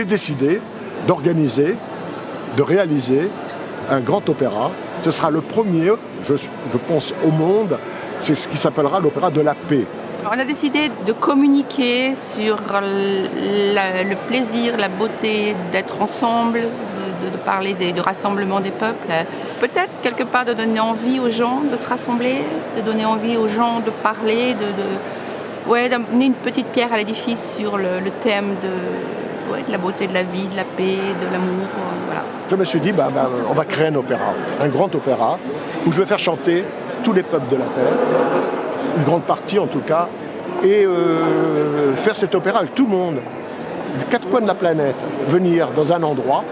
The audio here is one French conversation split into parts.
j'ai décidé d'organiser, de réaliser un grand opéra. Ce sera le premier, je, pense, au monde, c'est ce qui s'appellera l'opéra de la paix. On a décidé de communiquer sur le plaisir, la beauté d'être ensemble, de, de parler des, du rassemblement des peuples. Peut-être quelque part de donner envie aux gens de se rassembler, de donner envie aux gens de parler, de, de- ouais, d'amener une petite pierre à l'édifice sur le thème de, la beauté de la vie, de la paix, de l'amour. euh. Je me suis dit, bah, bah, on va créer un opéra, un grand opéra, où je vais faire chanter tous les peuples de la Terre, une grande partie en tout cas, et euh, faire cet opéra avec tout le monde, des quatre coins de la planète, venir dans un endroit,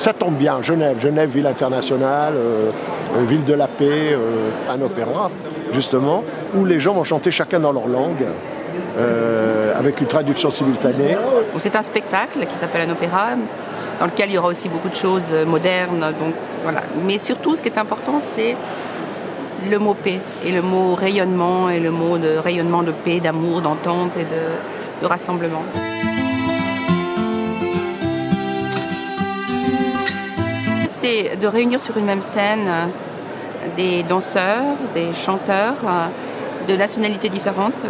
ça tombe bien, Genève, Genève, ville internationale, euh, ville de la paix, un opéra, justement, où les gens vont chanter chacun dans leur langue, avec une traduction simultanée. C'est un spectacle qui s'appelle un opéra, dans lequel il y aura aussi beaucoup de choses euh, modernes. Donc, voilà. Mais surtout, ce qui est important, c'est le mot paix et le mot rayonnement et le mot de rayonnement de paix, d'amour, d'entente et de, de rassemblement. C'est de réunir sur une même scène euh, des danseurs, des chanteurs euh, de nationalités différentes.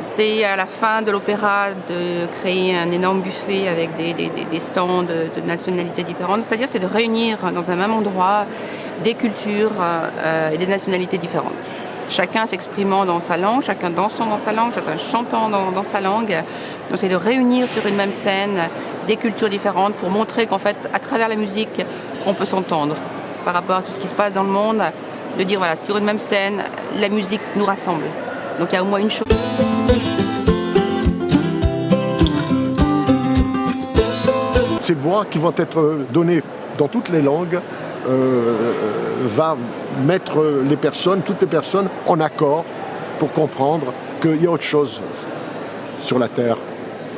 C'est à la fin de l'opéra de créer un énorme buffet avec des, stands de, nationalités différentes. C'est-à-dire c'est de réunir dans un même endroit des cultures euh, et des nationalités différentes. Chacun s'exprimant dans sa langue, chacun dansant dans sa langue, chacun chantant dans sa langue. Donc c'est de réunir sur une même scène des cultures différentes pour montrer qu'en fait, à travers la musique, on peut s'entendre par rapport à tout ce qui se passe dans le monde. De dire voilà, sur une même scène, la musique nous rassemble. Donc il y a au moins une chose. Ces voix qui vont être données dans toutes les langues euh, va mettre les personnes, toutes les personnes en accord pour comprendre qu'il y a autre chose sur la Terre.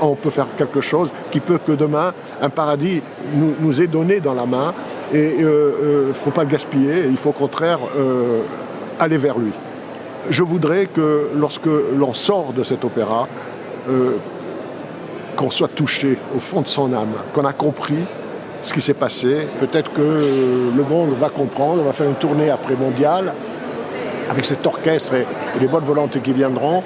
On peut faire quelque chose qui peut que demain, un paradis nous, nous est donné dans la main et il ne faut pas le gaspiller, il faut au contraire euh, aller vers lui. Je voudrais que lorsque l'on sort de cet opéra, euh, qu'on soit touché au fond de son âme, qu'on a compris ce qui s'est passé. Peut-être que le monde va comprendre, on va faire une tournée après mondiale avec cet orchestre et, les bonnes volontés qui viendront.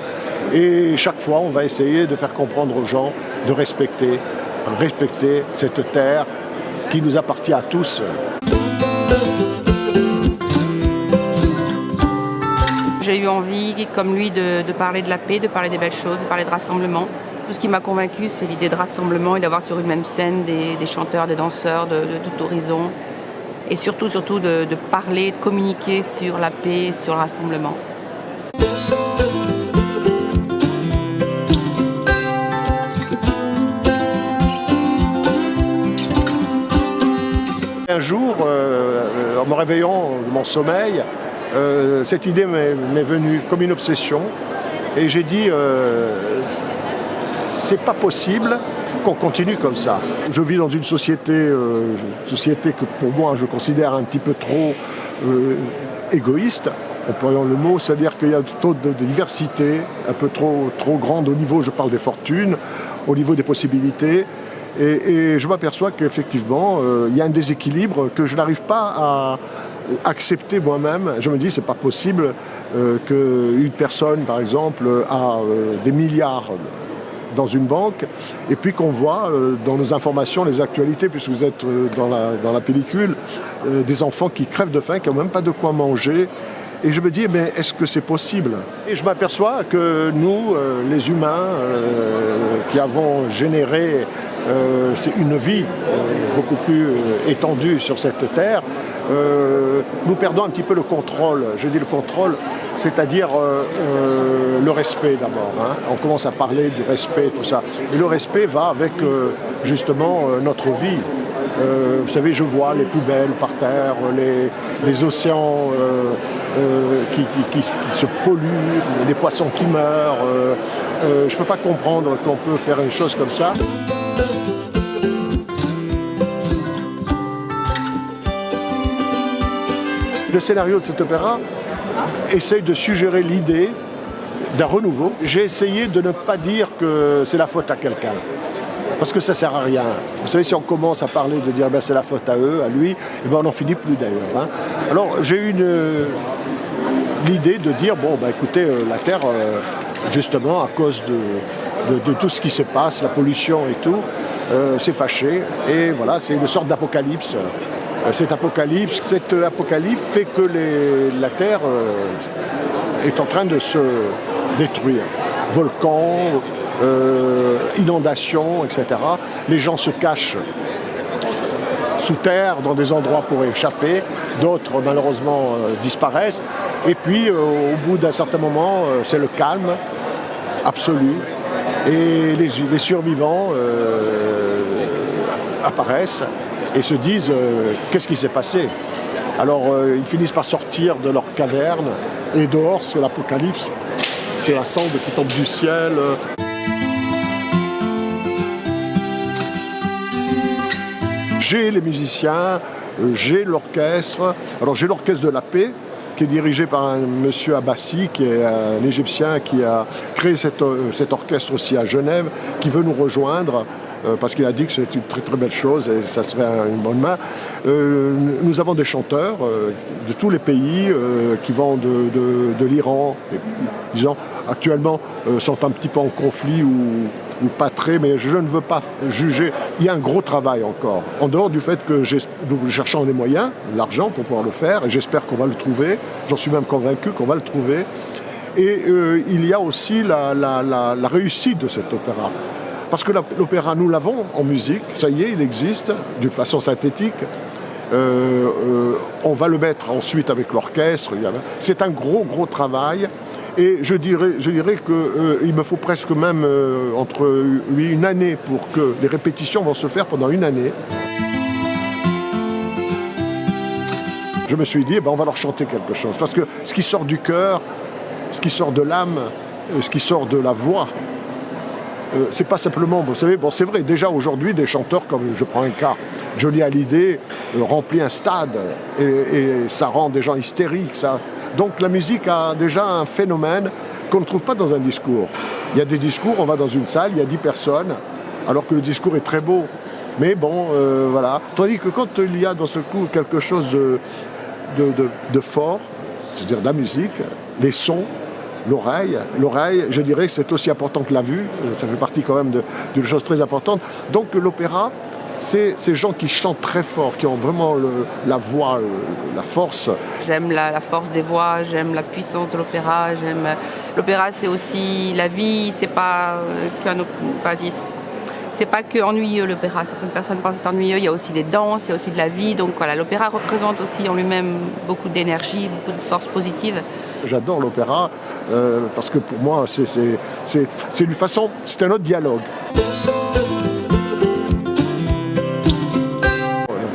Et chaque fois, on va essayer de faire comprendre aux gens de respecter, respecter cette terre qui nous appartient à tous. J'ai eu envie, comme lui, de parler de la paix, de parler des belles choses, de parler de rassemblement. Tout ce qui m'a convaincu, c'est l'idée de rassemblement et d'avoir sur une même scène des, chanteurs, des danseurs de, tout horizon. Et surtout, surtout de, parler, de communiquer sur la paix, sur le rassemblement. Un jour, euh, en me réveillant de mon sommeil, euh, cette idée m'est venue comme une obsession. Et j'ai dit, euh, c'est pas possible qu'on continue comme ça. Je vis dans une société, euh, société que pour moi je considère un petit peu trop euh, égoïste, employant le mot, c'est-à-dire qu'il y a trop de, de diversité, un peu trop, trop grande au niveau, je parle des fortunes, au niveau des possibilités. Et, je m'aperçois qu'effectivement, euh, il y a un déséquilibre que je n'arrive pas à accepter moi-même. Je me dis, c'est pas possible qu'une personne, par exemple, a des milliards dans une banque, et puis qu'on voit euh, dans nos informations, les actualités, puisque vous êtes euh, dans, la, pellicule, euh, des enfants qui crèvent de faim, qui n'ont même pas de quoi manger. Et je me dis, mais est-ce que c'est possible? Et je m'aperçois que nous, les humains, qui avons généré euh, c'est une vie euh, beaucoup plus euh, étendue sur cette terre, nous perdons un petit peu le contrôle. Je dis le contrôle, c'est-à-dire le respect d'abord. hein. On commence à parler du respect, tout ça. Et le respect va avec justement notre vie. Vous savez, je vois les poubelles par terre, les, océans qui, qui- se polluent, les poissons qui meurent. je ne peux pas comprendre qu'on peut faire une chose comme ça. Le scénario de cet opéra essaye de suggérer l'idée d'un renouveau. J'ai essayé de ne pas dire que c'est la faute à quelqu'un. parce que ça sert à rien. Vous savez, si on commence à parler de dire ben, c'est la faute à eux, à lui, et eh ben, on n'en finit plus d'ailleurs. Hein. Alors j'ai eu l'idée de dire, bon, ben, écoutez, euh, la Terre, euh, justement, à cause de, tout ce qui se passe, la pollution et tout, euh, s'est fâché. Et voilà, c'est une sorte d'apocalypse. Cet apocalypse, cette apocalypse fait que la Terre est en train de se détruire. Volcans, euh, inondations, etc. Les gens se cachent sous terre, dans des endroits pour échapper. D'autres, malheureusement, euh, disparaissent. Et puis, euh, au bout d'un certain moment, c'est le calme absolu. Et les, survivants apparaissent et se disent qu'est-ce qui s'est passé? Alors, ils finissent par sortir de leur caverne. Et dehors, c'est l'apocalypse. C'est la cendre qui tombe du ciel. j'ai les musiciens, euh, j'ai l'orchestre. Alors j'ai l'orchestre de la paix, qui est dirigé par un monsieur Abbassi, qui est un Égyptien qui a créé euh, cet orchestre aussi à Genève, qui veut nous rejoindre euh, parce qu'il a dit que c'est une très très belle chose et ça serait une bonne main. nous avons des chanteurs de tous les pays qui vont de, de l'Iran, disons, actuellement sont un petit peu en conflit ou ou pas très, mais je ne veux pas juger. Il y a un gros travail encore. En dehors du fait que nous cherchons des moyens, l'argent pour pouvoir le faire, et j'espère qu'on va le trouver. J'en suis même convaincu qu'on va le trouver. Et euh, il y a aussi la, réussite de cet opéra. Parce que l'opéra, nous l'avons en musique, ça y est, il existe d'une façon synthétique. Euh, euh, on va le mettre ensuite avec l'orchestre. C'est un gros, gros travail. Et je dirais, je dirais qu'il euh, me faut presque même entre une année pour que les répétitions vont se faire pendant une année. Je me suis dit, eh ben, on va leur chanter quelque chose. Parce que ce qui sort du cœur, ce qui sort de l'âme, ce qui sort de la voix, c'est pas simplement, vous savez, bon, c'est vrai, déjà aujourd'hui, des chanteurs comme, je prends un cas, Johnny Hallyday remplit un stade et, ça rend des gens hystériques. Donc la musique a déjà un phénomène qu'on ne trouve pas dans un discours. Il y a des discours, on va dans une salle, il y a 10 personnes, alors que le discours est très beau. Mais bon, euh, voilà. Tandis que quand il y a dans ce coup quelque chose de, fort, c'est-à-dire la musique, les sons, l'oreille. Je dirais que c'est aussi important que la vue, ça fait partie quand même d'une chose très importante. Donc l'opéra, c'est ces gens qui chantent très fort, qui ont vraiment la voix, la force. J'aime la, force des voix, j'aime la puissance de l'opéra, j'aime l'opéra c'est aussi la vie, c'est pas euh, qu'un c'est pas que ennuyeux l'opéra, certaines personnes pensent que c'est ennuyeux, il y a aussi des danses, il y a aussi de la vie, donc voilà, l'opéra représente aussi en lui-même beaucoup d'énergie, beaucoup de force positive. J'adore l'opéra euh, parce que pour moi c'est une façon, c'est un autre dialogue.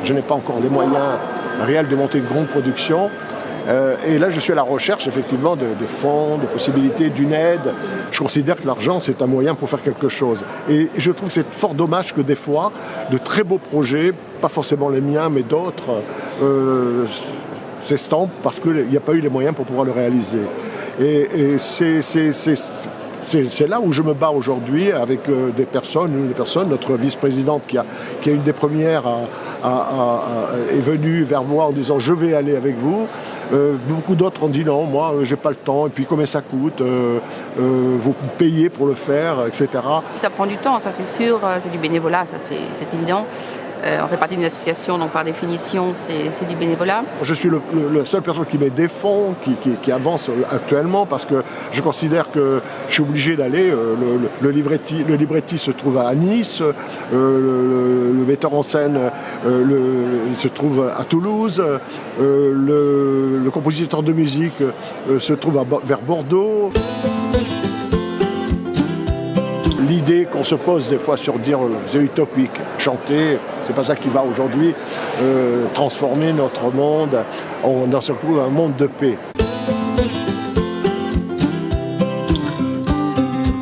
Je n'ai pas encore les moyens réels de monter une grande production. Euh, et là, je suis à la recherche effectivement de, fonds, de possibilités, d'une aide. Je considère que l'argent, c'est un moyen pour faire quelque chose. Et, je trouve que c'est fort dommage que des fois, de très beaux projets, pas forcément les miens, mais d'autres, euh, s'estampent parce qu'il n'y a pas eu les moyens pour pouvoir le réaliser. Et, c'est là où je me bats aujourd'hui avec euh, des personnes, une personne, notre vice-présidente qui qui a une des premières est venue vers moi en disant je vais aller avec vous. Euh, beaucoup d'autres ont dit non, moi j'ai pas le temps, et puis combien ça coûte, euh, vous payez pour le faire, etc. Ça prend du temps, ça c'est sûr, c'est du bénévolat, ça c'est évident. Euh, on fait partie d'une association, donc par définition, c'est du bénévolat. Je suis le, seul personne qui met des fonds, qui, avance actuellement, parce que je considère que je suis obligé d'aller. Euh, le, libretti, le libretti se trouve à Nice, euh, le, metteur en scène se trouve à Toulouse, le, compositeur de musique se trouve vers Bordeaux l'idée qu'on se pose des fois sur dire c'est utopique, chanter, c'est pas ça qui va aujourd'hui euh, transformer notre monde en seul coup un monde de paix.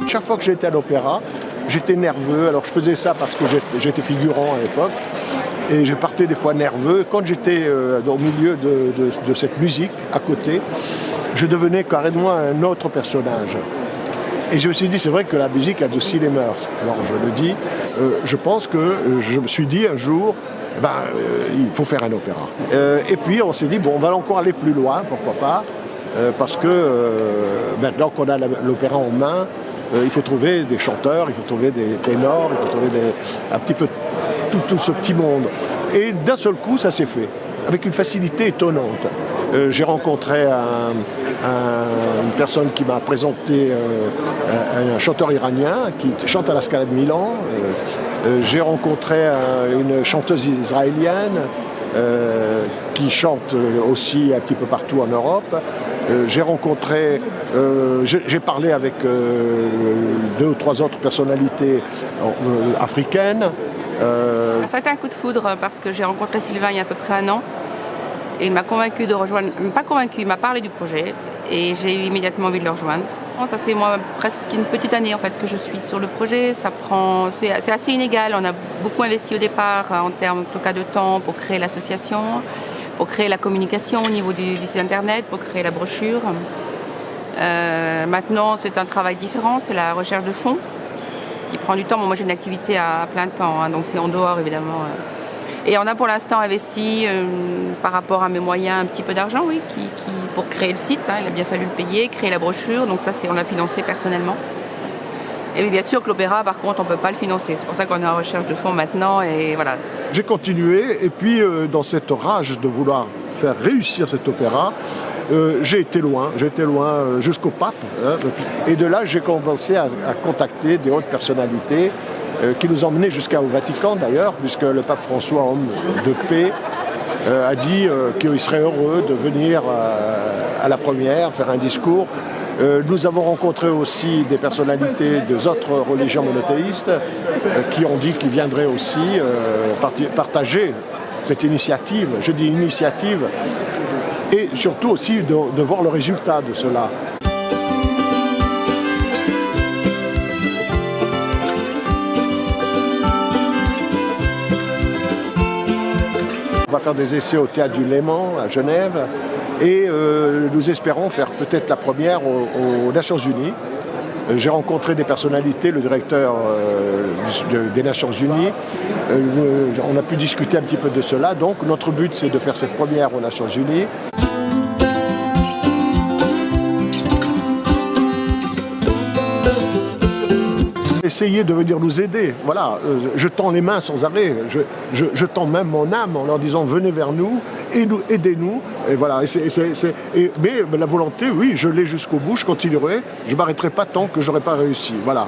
Chaque fois que j'étais à l'opéra, j'étais nerveux. Alors je faisais ça parce que j'étais figurant à l'époque. Et je partais des fois nerveux. Quand j'étais euh, au milieu de, cette musique, à côté, je devenais carrément un autre personnage. Et je me suis dit, c'est vrai que la musique a aussi les mœurs. Alors je le dis, euh, je pense que je me suis dit un jour, eh ben, euh, il faut faire un opéra. Euh, et puis on s'est dit, bon, on va encore aller plus loin, pourquoi pas, parce que maintenant qu'on a l'opéra en main, il faut trouver des chanteurs, il faut trouver des ténors, il faut trouver un petit peu tout ce petit monde. Et d'un seul coup, ça s'est fait, avec une facilité étonnante. J'ai rencontré un, une personne qui m'a présenté euh, un, chanteur iranien qui chante à la Scala de Milan. Euh, euh, j'ai rencontré une chanteuse israélienne qui chante aussi un petit peu partout en Europe. j'ai rencontré, j'ai parlé avec deux ou trois autres personnalités africaines. Ça a été un coup de foudre parce que j'ai rencontré Sylvain il y a à peu près un an. Il m'a convaincu de rejoindre, pas convaincu, il m'a parlé du projet et j'ai eu immédiatement envie de le rejoindre. Ça fait moi presque une petite année en fait que je suis sur le projet. Ça prend, c'est assez inégal. On a beaucoup investi au départ euh, en termes en tout cas de temps pour créer l'association, pour créer la communication au niveau du, site internet, pour créer la brochure. Euh, maintenant, c'est un travail différent, c'est la recherche de fonds qui prend du temps. moi, j'ai une activité à, plein temps, hein, donc c'est en dehors évidemment. Euh, et on a pour l'instant investi, euh, par rapport à mes moyens, un petit peu d'argent, oui, qui, pour créer le site. Hein, il a bien fallu le payer, créer la brochure, donc ça, c'est on l'a financé personnellement. Et bien sûr que l'opéra, par contre, on ne peut pas le financer. C'est pour ça qu'on est en recherche de fonds maintenant, et voilà. J'ai continué, et puis euh, dans cette rage de vouloir faire réussir cet opéra, euh, j'ai été loin, été loin jusqu'au pape. Hein, et de là, j'ai commencé à, à, contacter des hautes personnalités qui nous emmenait jusqu'au Vatican d'ailleurs, puisque le pape François, homme de paix, euh, a dit euh, qu'il serait heureux de venir à la première, faire un discours. Nous avons rencontré aussi des personnalités des autres religions monothéistes qui ont dit qu'ils viendraient aussi partager cette initiative, je dis initiative, et surtout aussi de voir le résultat de cela. Va faire des essais au Théâtre du Léman à Genève et euh, nous espérons faire peut-être la première aux, Nations Unies. Euh, j'ai rencontré des personnalités, le directeur euh, des Nations Unies. on a pu discuter un petit peu de cela. Donc notre but c'est de faire cette première aux Nations Unies. Essayer de venir nous aider. Voilà, euh, je tends les mains sans arrêt, je, tends même mon âme en leur disant venez vers nous, aidez-nous. Et voilà, mais la volonté, oui, je l'ai jusqu'au bout, je continuerai, je ne m'arrêterai pas tant que je n'aurai pas réussi. Voilà.